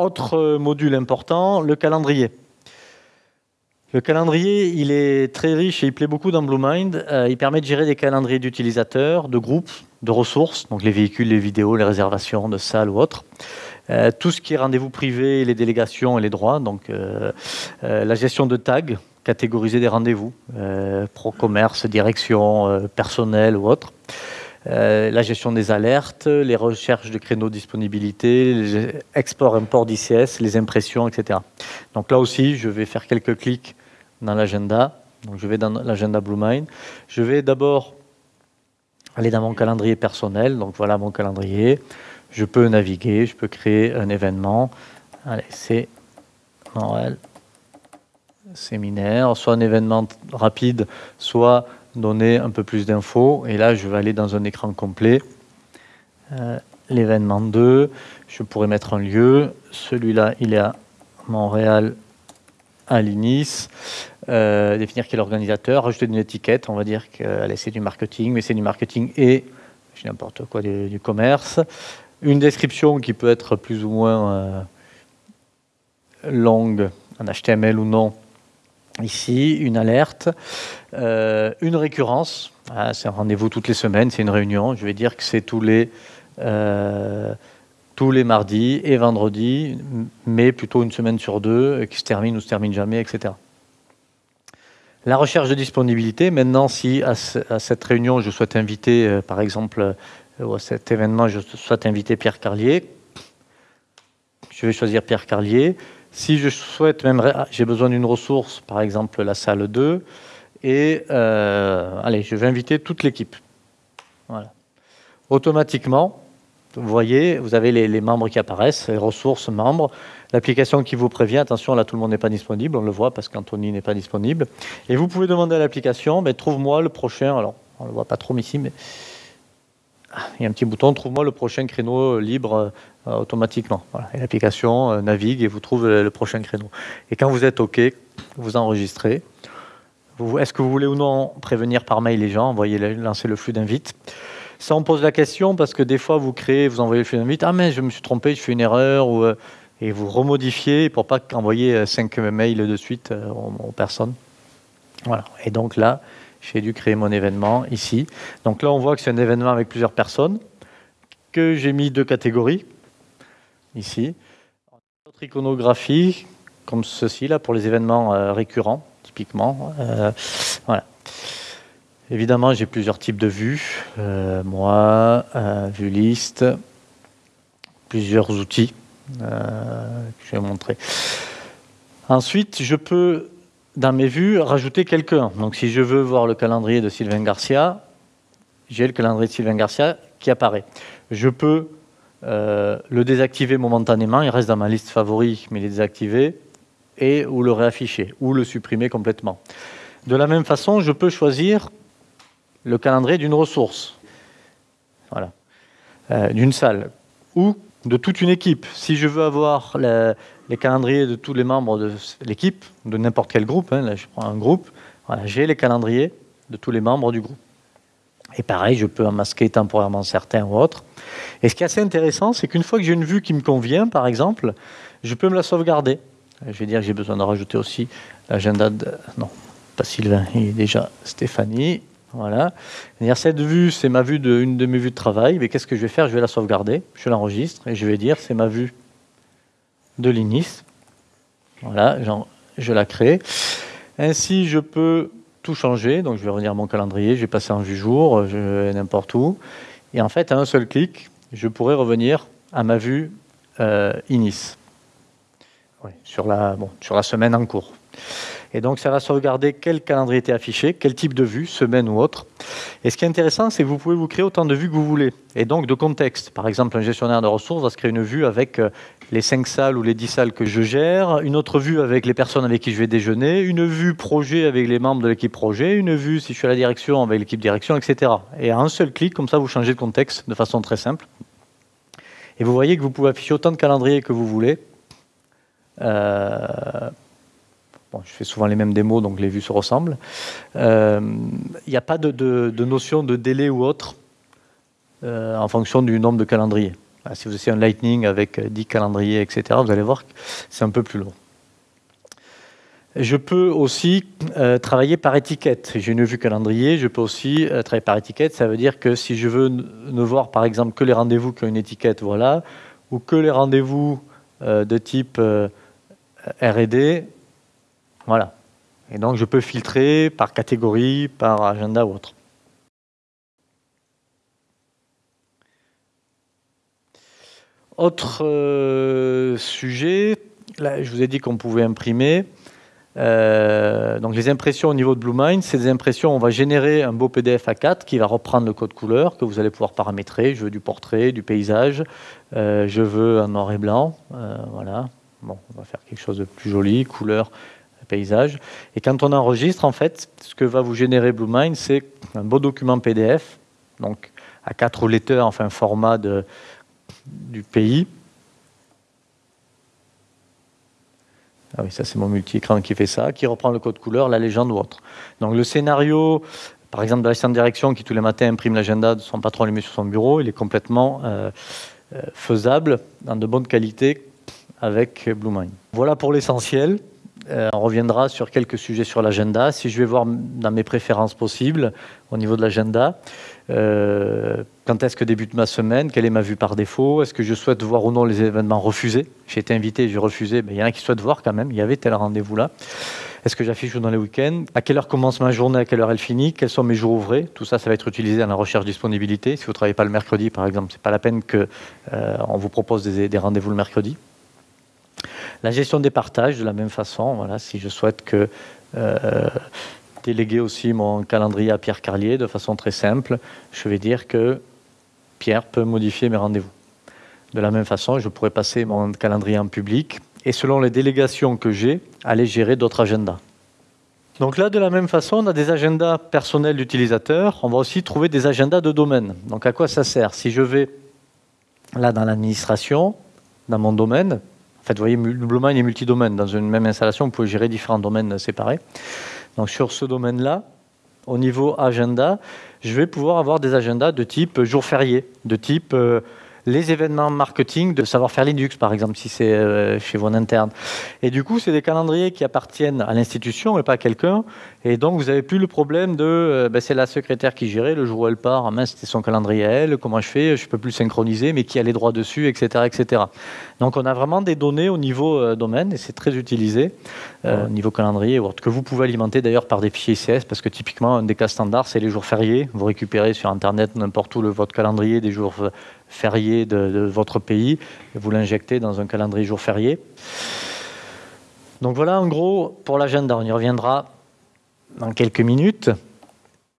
autre module important, le calendrier. Le calendrier, il est très riche et il plaît beaucoup dans BlueMind. Euh, il permet de gérer des calendriers d'utilisateurs, de groupes, de ressources, donc les véhicules, les vidéos, les réservations de salles ou autres. Euh, tout ce qui est rendez-vous privés, les délégations et les droits, donc euh, la gestion de tags, catégoriser des rendez-vous, pro-commerce, direction, personnel ou autre. La gestion des alertes, les recherches de créneaux de disponibilité, export, import d'ICS, les impressions, etc. Donc là aussi, je vais faire quelques clics dans l'agenda. Donc je vais dans l'agenda BlueMind. Je vais d'abord aller dans mon calendrier personnel. Donc voilà mon calendrier. Je peux naviguer, je peux créer un événement. Allez, c'est Noël séminaire, soit un événement rapide, soit donner un peu plus d'infos. Et là, je vais aller dans un écran complet. Euh, l'événement 2, je pourrais mettre un lieu. Celui-là, il est à Montréal, à l'INIS. Euh, définir qui est l'organisateur, rajouter une étiquette, on va dire que c'est du marketing, mais c'est du marketing et n'importe quoi du, commerce. Une description qui peut être plus ou moins euh, longue, en HTML ou non. Ici, une alerte, euh, une récurrence. Ah, c'est un rendez-vous toutes les semaines, c'est une réunion. Je vais dire que c'est tous les tous les mardis et vendredis, mais plutôt une semaine sur deux, qui se termine ou se termine jamais, etc. La recherche de disponibilité, maintenant, si à, cette réunion, je souhaite inviter, euh, par exemple, euh, ou à cet événement, je souhaite inviter Pierre Carlier, je vais choisir Pierre Carlier. Si je souhaite, même, ah, j'ai besoin d'une ressource, par exemple la salle 2, et euh, allez, je vais inviter toute l'équipe. Voilà. Automatiquement, vous voyez, vous avez les, membres qui apparaissent, les ressources membres, l'application qui vous prévient, attention là tout le monde n'est pas disponible, on le voit parce qu'Anthony n'est pas disponible. Et vous pouvez demander à l'application, mais trouve-moi le prochain, alors on ne le voit pas trop ici, mais ah, il y a un petit bouton, trouve-moi le prochain créneau libre euh, automatiquement. Et l'application euh, navigue et vous trouve le, prochain créneau. Et quand vous êtes OK, vous enregistrez. Est-ce que vous voulez ou non prévenir par mail les gens, envoyer, lancer le flux d'invite ça, on pose la question parce que des fois, vous créez, vous envoyez le flux d'invite, ah mais je me suis trompé, je fais une erreur, euh, et vous remodifiez pour pas envoyer euh, cinq mails de suite aux, personnes. Voilà. Et donc là, j'ai dû créer mon événement ici. Donc là, on voit que c'est un événement avec plusieurs personnes, que j'ai mis deux catégories, ici. Autre iconographie, comme ceci, là, pour les événements récurrents, typiquement. voilà. Évidemment, j'ai plusieurs types de vues. Euh, moi, euh, vue liste, plusieurs outils euh, que je vais montrer. Ensuite, je peux, dans mes vues, rajouter quelqu'un. Donc, si je veux voir le calendrier de Sylvain Garcia, j'ai le calendrier de Sylvain Garcia qui apparaît. Je peux le désactiver momentanément, il reste dans ma liste favoris, mais il est désactivé, et ou le réafficher, ou le supprimer complètement. De la même façon, je peux choisir le calendrier d'une ressource, euh, d'une salle, ou de toute une équipe. Si je veux avoir les calendriers de tous les membres de l'équipe, de n'importe quel groupe, hein, là je prends un groupe, j'ai les calendriers de tous les membres du groupe. Et pareil, je peux en masquer temporairement certains ou autres. Et ce qui est assez intéressant, c'est qu'une fois que j'ai une vue qui me convient, par exemple, je peux me la sauvegarder. Je vais dire que j'ai besoin de rajouter aussi l'agenda de... Non, pas Sylvain, il est déjà Stéphanie. Voilà. Cette vue, c'est ma vue de, une de mes vues de travail. Mais qu'est-ce que je vais faire? Je vais la sauvegarder, je l'enregistre et je vais dire c'est ma vue de l'INIS. Voilà, je la crée. Ainsi, je peux tout changer. Donc, je vais revenir à mon calendrier, je vais passer en vue jour, je vais n'importe où. Et en fait, à un seul clic, je pourrais revenir à ma vue euh, INIS. sur, la, sur la semaine en cours. Et donc, ça va sauvegarder quel calendrier était affiché, quel type de vue, semaine ou autre. Et ce qui est intéressant, c'est que vous pouvez vous créer autant de vues que vous voulez. Et donc, de contexte. Par exemple, un gestionnaire de ressources va se créer une vue avec euh, les 5 salles ou les 10 salles que je gère, une autre vue avec les personnes avec qui je vais déjeuner, une vue projet avec les membres de l'équipe projet, une vue si je suis à la direction avec l'équipe direction, etc. Et à un seul clic, comme ça, vous changez de contexte de façon très simple. Et vous voyez que vous pouvez afficher autant de calendriers que vous voulez. Euh, je fais souvent les mêmes démos, donc les vues se ressemblent. Il euh, n'y a pas de, notion de délai ou autre euh, en fonction du nombre de calendriers. Si vous essayez un Lightning avec 10 calendriers, etc., vous allez voir que c'est un peu plus long. Je peux aussi euh, travailler par étiquette. J'ai une vue calendrier, je peux aussi euh, travailler par étiquette. Ça veut dire que si je veux ne voir par exemple que les rendez-vous qui ont une étiquette, voilà, ou que les rendez-vous euh, de type R&D, voilà. Et donc je peux filtrer par catégorie, par agenda ou autre. Autre sujet, là je vous ai dit qu'on pouvait imprimer. Euh, donc les impressions au niveau de BlueMind, c'est des impressions, on va générer un beau PDF A4 qui va reprendre le code couleur que vous allez pouvoir paramétrer. Je veux du portrait, du paysage, euh, je veux un noir et blanc, euh, voilà. Bon, on va faire quelque chose de plus joli, couleur, paysage. Et quand on enregistre, en fait, ce que va vous générer BlueMind, c'est un beau document PDF, donc à 4 letters, enfin format du pays, Ah oui, ça c'est mon multi-écran qui fait ça, qui reprend le code couleur, la légende ou autre. Donc le scénario, par exemple de l'assistant de direction qui tous les matins imprime l'agenda de son patron allumé sur son bureau, il est complètement euh, euh, faisable dans de bonne qualité avec BlueMind. Voilà pour l'essentiel. Euh, on reviendra sur quelques sujets sur l'agenda. Si je vais voir dans mes préférences possibles au niveau de l'agenda, euh, quand est-ce que débute ma semaine? Quelle est ma vue par défaut? Est-ce que je souhaite voir ou non les événements refusés? J'ai été invité, j'ai refusé. Mais il y en a qui souhaitent voir quand même. Il y avait tel rendez-vous là. Est-ce que j'affiche dans les week-ends? À quelle heure commence ma journée? À quelle heure elle finit? Quels sont mes jours ouvrés? Tout ça, ça va être utilisé dans la recherche disponibilité. Si vous ne travaillez pas le mercredi, par exemple, c'est pas la peine qu'on euh, vous propose des rendez-vous le mercredi. La gestion des partages, de la même façon, voilà, si je souhaite que euh, déléguer aussi mon calendrier à Pierre Carlier de façon très simple, je vais dire que Pierre peut modifier mes rendez-vous. De la même façon, je pourrais passer mon calendrier en public et selon les délégations que j'ai, aller gérer d'autres agendas. Donc là, de la même façon, on a des agendas personnels d'utilisateurs. On va aussi trouver des agendas de domaine. Donc à quoi ça sert? Si je vais là dans l'administration, dans mon domaine, en fait, vous voyez, Bluemind est multidomaine. Dans une même installation, vous pouvez gérer différents domaines séparés. Donc sur ce domaine-là, au niveau agenda, je vais pouvoir avoir des agendas de type jour férié, de type euh, les événements marketing de savoir-faire Linux, par exemple, si c'est euh, chez vous en interne. Et du coup, c'est des calendriers qui appartiennent à l'institution et pas à quelqu'un. Et donc, vous n'avez plus le problème de euh, ben, c'est la secrétaire qui gérait le jour où elle part. Ah, mince, c'était son calendrier à elle. Comment je fais Je ne peux plus synchroniser, mais qui a les droits dessus, etc., etc. Donc, on a vraiment des données au niveau euh, domaine et c'est très utilisé au niveau calendrier que vous pouvez alimenter d'ailleurs par des fichiers ICS parce que typiquement, un des cas standards, c'est les jours fériés. Vous récupérez sur Internet n'importe où le, votre calendrier des jours férié de, votre pays vous l'injectez dans un calendrier jour férié. Donc voilà en gros pour l'agenda, on y reviendra dans quelques minutes.